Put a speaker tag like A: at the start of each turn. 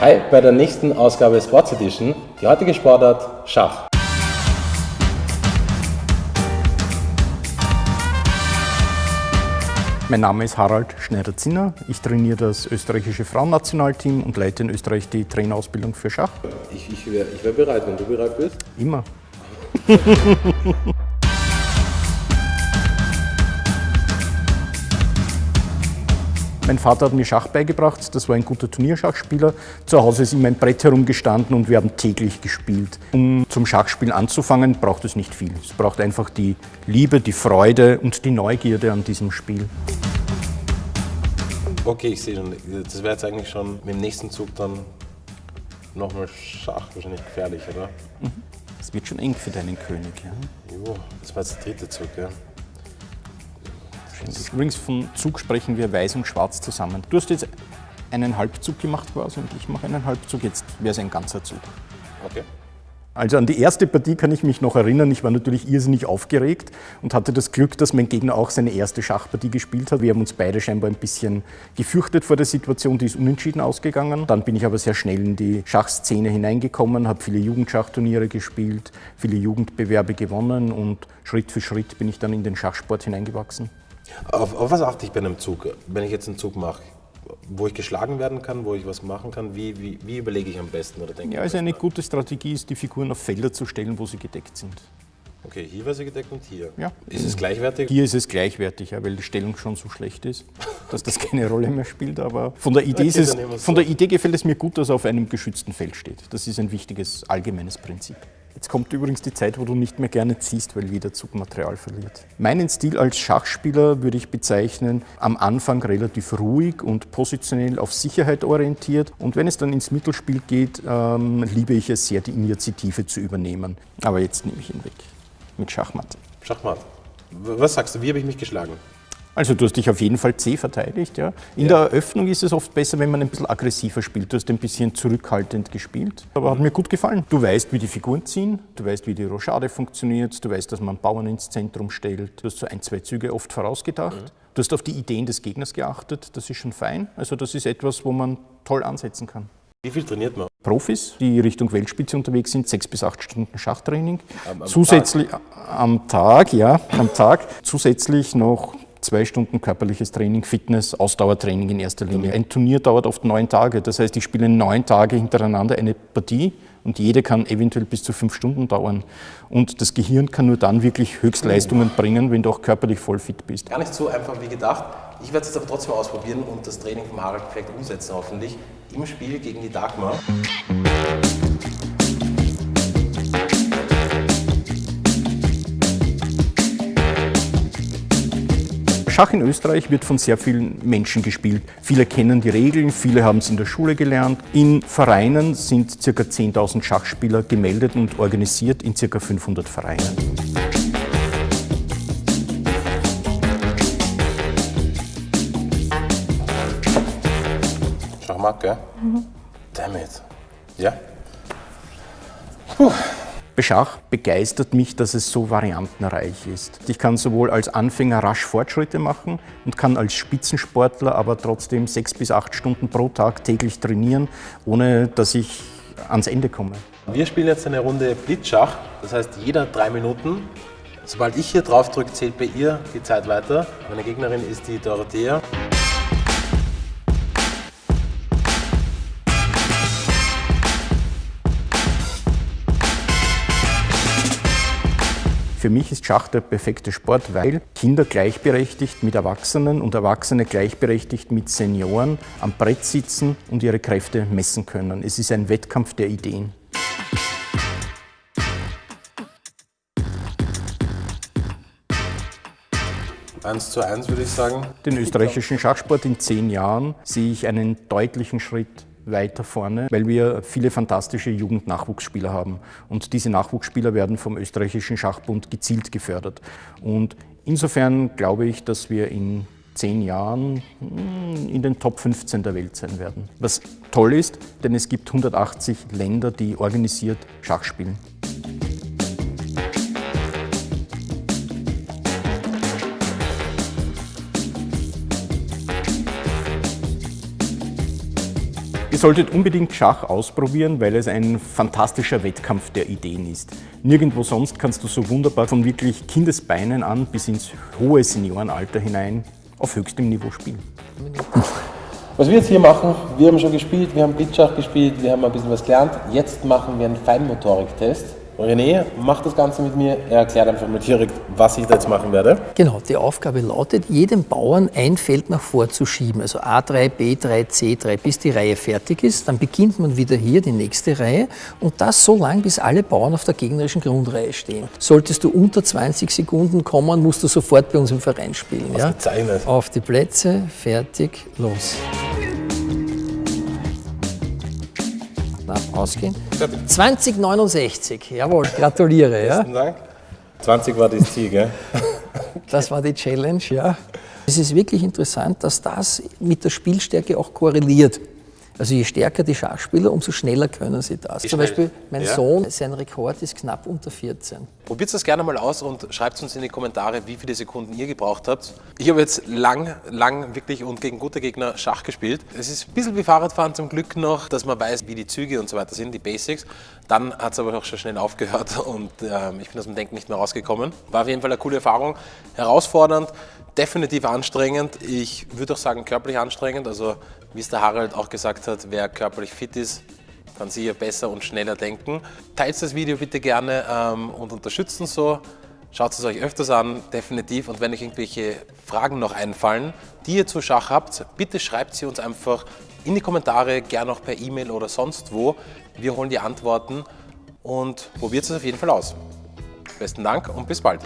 A: Hi, bei der nächsten Ausgabe Sports Edition. Die heutige Sportart Schach.
B: Mein Name ist Harald Schneider-Zinner. Ich trainiere das österreichische Frauennationalteam und leite in Österreich die Trainerausbildung für Schach.
A: Ich, ich wäre wär bereit, wenn du bereit bist.
B: Immer. Mein Vater hat mir Schach beigebracht, das war ein guter Turnierschachspieler. Zu Hause ist immer ein Brett herumgestanden und wir haben täglich gespielt. Um zum Schachspielen anzufangen, braucht es nicht viel. Es braucht einfach die Liebe, die Freude und die Neugierde an diesem Spiel.
A: Okay, ich sehe schon, das wäre jetzt eigentlich schon mit dem nächsten Zug dann nochmal Schach wahrscheinlich gefährlich, oder?
B: Es wird schon eng für deinen König. Ja?
A: Jo, das war jetzt der dritte Zug, ja.
B: Übrigens von Zug sprechen wir weiß und schwarz zusammen. Du hast jetzt einen Halbzug gemacht quasi und ich mache einen Halbzug, jetzt wäre es ein ganzer Zug.
A: Okay.
B: Also an die erste Partie kann ich mich noch erinnern. Ich war natürlich irrsinnig aufgeregt und hatte das Glück, dass mein Gegner auch seine erste Schachpartie gespielt hat. Wir haben uns beide scheinbar ein bisschen gefürchtet vor der Situation, die ist unentschieden ausgegangen. Dann bin ich aber sehr schnell in die Schachszene hineingekommen, habe viele Jugendschachturniere gespielt, viele Jugendbewerbe gewonnen und Schritt für Schritt bin ich dann in den Schachsport hineingewachsen.
A: Auf, auf was achte ich bei einem Zug, wenn ich jetzt einen Zug mache? Wo ich geschlagen werden kann, wo ich was machen kann, wie, wie, wie überlege ich am besten oder denke
B: Ja, also eine gute Strategie ist, die Figuren auf Felder zu stellen, wo sie gedeckt sind.
A: Okay, hier war sie gedeckt und hier.
B: Ja.
A: Ist es gleichwertig?
B: Hier ist es gleichwertig, ja, weil die Stellung schon so schlecht ist, dass das keine Rolle mehr spielt. Aber von der Idee,
A: Okay,
B: es, von
A: so.
B: der Idee gefällt es mir gut, dass er auf einem geschützten Feld steht. Das ist ein wichtiges allgemeines Prinzip. Jetzt kommt übrigens die Zeit, wo du nicht mehr gerne ziehst, weil jeder Zug Material verliert. Meinen Stil als Schachspieler würde ich bezeichnen, am Anfang relativ ruhig und positionell auf Sicherheit orientiert. Und wenn es dann ins Mittelspiel geht, ähm, liebe ich es sehr, die Initiative zu übernehmen. Aber jetzt nehme ich ihn weg. Mit Schachmatt.
A: Schachmatt. Was sagst du, wie habe ich mich geschlagen?
B: Also du hast dich auf jeden Fall C verteidigt. Ja. In der Eröffnung ist es oft besser, wenn man ein bisschen aggressiver spielt. Du hast ein bisschen zurückhaltend gespielt, aber hat mir gut gefallen. Du weißt, wie die Figuren ziehen, du weißt, wie die Rochade funktioniert, du weißt, dass man Bauern ins Zentrum stellt. Du hast so ein, zwei Züge oft vorausgedacht. Du hast auf die Ideen des Gegners geachtet, das ist schon fein. Also das ist etwas, wo man toll ansetzen kann.
A: Wie viel trainiert man?
B: Profis, die Richtung Weltspitze unterwegs sind, sechs bis acht Stunden Schachtraining.
A: Am- am
B: Zusätzlich am Tag, ja, am Tag. Zusätzlich noch zwei Stunden körperliches Training, Fitness, Ausdauertraining in erster Linie. Ein Turnier dauert oft neun Tage. Das heißt, ich spiele neun Tage hintereinander eine Partie und jede kann eventuell bis zu fünf Stunden dauern. Und das Gehirn kann nur dann wirklich Höchstleistungen bringen, wenn du auch körperlich voll fit bist.
A: Gar nicht so einfach wie gedacht. Ich werde es jetzt aber trotzdem ausprobieren und das Training vom Harald perfekt umsetzen, hoffentlich. Im Spiel gegen die Dagmar.
B: Schach in Österreich wird von sehr vielen Menschen gespielt. Viele kennen die Regeln, viele haben es in der Schule gelernt. In Vereinen sind ca. 10.000 Schachspieler gemeldet und organisiert in ca. 500 Vereinen.
A: Schachmatt, gell? Damn it. Ja?
B: Bei Schach begeistert mich, dass es so variantenreich ist. Ich kann sowohl als Anfänger rasch Fortschritte machen und kann als Spitzensportler aber trotzdem sechs bis acht Stunden pro Tag täglich trainieren, ohne dass ich ans Ende komme.
A: Wir spielen jetzt eine Runde Blitzschach. Das heißt, jeder drei Minuten. Sobald ich hier drauf drücke, zählt bei ihr die Zeit weiter. Meine Gegnerin ist die Dorothea.
B: Für mich ist Schach der perfekte Sport, weil Kinder gleichberechtigt mit Erwachsenen und Erwachsene gleichberechtigt mit Senioren am Brett sitzen und ihre Kräfte messen können. Es ist ein Wettkampf der Ideen.
A: Eins zu eins würde ich sagen.
B: Den österreichischen Schachsport in zehn Jahren sehe ich einen deutlichen Schritt weiter vorne, weil wir viele fantastische Jugendnachwuchsspieler haben. Und diese Nachwuchsspieler werden vom österreichischen Schachbund gezielt gefördert. Und insofern glaube ich, dass wir in zehn Jahren hm, in den Top 15 der Welt sein werden. Was toll ist, denn es gibt 180 Länder, die organisiert Schach spielen. Solltet unbedingt Schach ausprobieren, weil es ein fantastischer Wettkampf der Ideen ist. Nirgendwo sonst kannst du so wunderbar von wirklich Kindesbeinen an bis ins hohe Seniorenalter hinein auf höchstem Niveau spielen.
A: Was wir jetzt hier machen, wir haben schon gespielt, wir haben Blitzschach gespielt, wir haben ein bisschen was gelernt. Jetzt machen wir einen Feinmotoriktest. René macht das Ganze mit mir. Er erklärt einfach mal direkt, was ich da jetzt machen werde.
C: Genau, die Aufgabe lautet, jedem Bauern ein Feld nach vorzuschieben, also A3, B3, C3, bis die Reihe fertig ist. Dann beginnt man wieder hier die nächste Reihe und das so lang, bis alle Bauern auf der gegnerischen Grundreihe stehen. Solltest du unter 20 Sekunden kommen, musst du sofort bei uns im Verein spielen. Ja? Auf die Plätze, fertig, los. Ausgehen. 2069, jawohl, gratuliere. Ja?
A: Vielen Dank. 20 war das Ziel, gell?
C: Das war die Challenge, ja. Es ist wirklich interessant, dass das mit der Spielstärke auch korreliert. Also je stärker die Schachspieler, umso schneller können sie das.
A: Wie
C: Zum
A: schnell?
C: Beispiel mein
A: Ja.
C: Sohn, sein Rekord ist knapp unter 14.
A: Probiert das gerne mal aus und schreibt uns in die Kommentare, wie viele Sekunden ihr gebraucht habt. Ich habe jetzt lang, lang wirklich und gegen gute Gegner Schach gespielt. Es ist ein bisschen wie Fahrradfahren zum Glück noch, dass man weiß, wie die Züge und so weiter sind, die Basics. Dann hat es aber auch schon schnell aufgehört und ähm, ich bin aus dem Denken nicht mehr rausgekommen. War auf jeden Fall eine coole Erfahrung, herausfordernd, definitiv anstrengend. Ich würde auch sagen körperlich anstrengend. Also wie es der Harald auch gesagt hat, wer körperlich fit ist, kann sicher besser und schneller denken. Teilt das Video bitte gerne ähm, und unterstützt uns so. Schaut es euch öfters an, definitiv. Und wenn euch irgendwelche Fragen noch einfallen, die ihr zu Schach habt, bitte schreibt sie uns einfach in die Kommentare, gerne auch per E-Mail oder sonst wo. Wir holen die Antworten und probiert es auf jeden Fall aus. Besten Dank und bis bald.